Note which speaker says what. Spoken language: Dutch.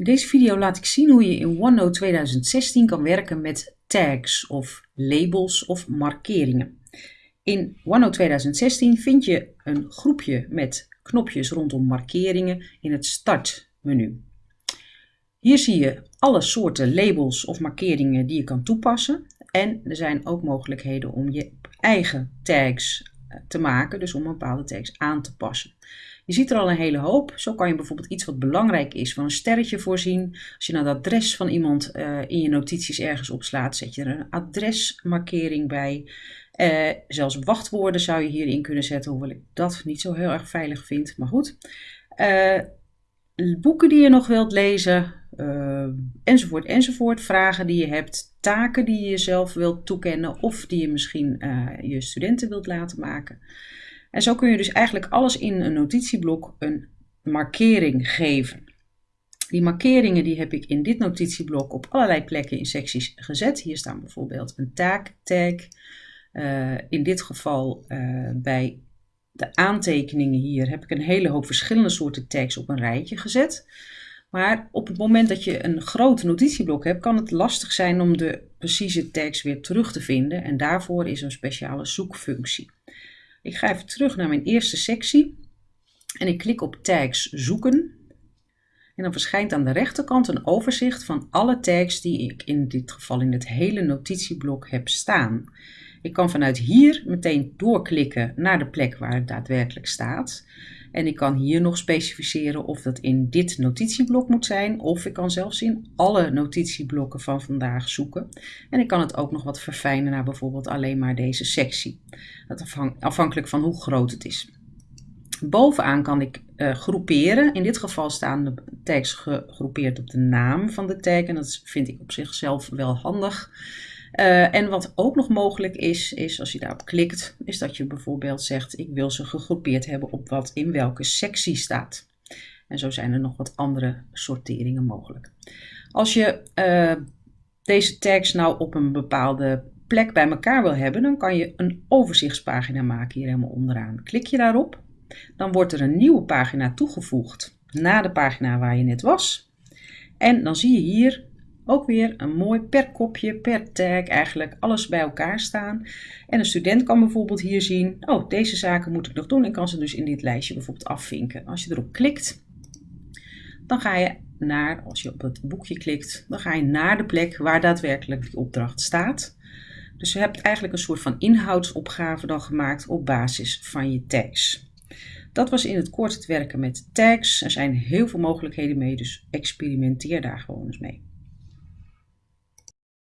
Speaker 1: In deze video laat ik zien hoe je in OneNote 2016 kan werken met tags of labels of markeringen. In OneNote 2016 vind je een groepje met knopjes rondom markeringen in het startmenu. Hier zie je alle soorten labels of markeringen die je kan toepassen. En er zijn ook mogelijkheden om je eigen tags eh, te maken, dus om bepaalde tags aan te passen. Je ziet er al een hele hoop. Zo kan je bijvoorbeeld iets wat belangrijk is van een sterretje voorzien. Als je nou het adres van iemand uh, in je notities ergens opslaat, zet je er een adresmarkering bij. Uh, zelfs wachtwoorden zou je hierin kunnen zetten, hoewel ik dat niet zo heel erg veilig vind. Maar goed. Uh, boeken die je nog wilt lezen, enzovoort, enzovoort. Vragen die je hebt, taken die je jezelf wilt toekennen of die je misschien je studenten wilt laten maken. En zo kun je dus eigenlijk alles in een notitieblok een markering geven. Die markeringen die heb ik in dit notitieblok op allerlei plekken in secties gezet. Hier staan bijvoorbeeld een taaktag. Uh, in dit geval uh, bij de aantekeningen hier heb ik een hele hoop verschillende soorten tags op een rijtje gezet. Maar op het moment dat je een groot notitieblok hebt, kan het lastig zijn om de precieze tags weer terug te vinden. En daarvoor is een speciale zoekfunctie. Ik ga even terug naar mijn eerste sectie en ik klik op tags zoeken. En dan verschijnt aan de rechterkant een overzicht van alle tags die ik in dit geval in het hele notitieblok heb staan. Ik kan vanuit hier meteen doorklikken naar de plek waar het daadwerkelijk staat. En ik kan hier nog specificeren of dat in dit notitieblok moet zijn, of ik kan zelfs in alle notitieblokken van vandaag zoeken. En ik kan het ook nog wat verfijnen naar bijvoorbeeld alleen maar deze sectie. Dat afhankelijk van hoe groot het is. Bovenaan kan ik uh, groeperen. In dit geval staan de tags gegroepeerd op de naam van de tag. En dat vind ik op zichzelf wel handig. Uh, en wat ook nog mogelijk is, is als je daarop klikt, is dat je bijvoorbeeld zegt: Ik wil ze gegroepeerd hebben op wat in welke sectie staat. En zo zijn er nog wat andere sorteringen mogelijk. Als je uh, deze tags nou op een bepaalde plek bij elkaar wil hebben, dan kan je een overzichtspagina maken hier helemaal onderaan. Klik je daarop, dan wordt er een nieuwe pagina toegevoegd na de pagina waar je net was. En dan zie je hier ook weer een mooi per kopje, per tag eigenlijk alles bij elkaar staan. En een student kan bijvoorbeeld hier zien, oh deze zaken moet ik nog doen en kan ze dus in dit lijstje bijvoorbeeld afvinken. Als je erop klikt, dan ga je naar, als je op het boekje klikt, dan ga je naar de plek waar daadwerkelijk die opdracht staat. Dus je hebt eigenlijk een soort van inhoudsopgave dan gemaakt op basis van je tags. Dat was in het kort het werken met tags. Er zijn heel veel mogelijkheden mee, dus experimenteer daar gewoon eens mee.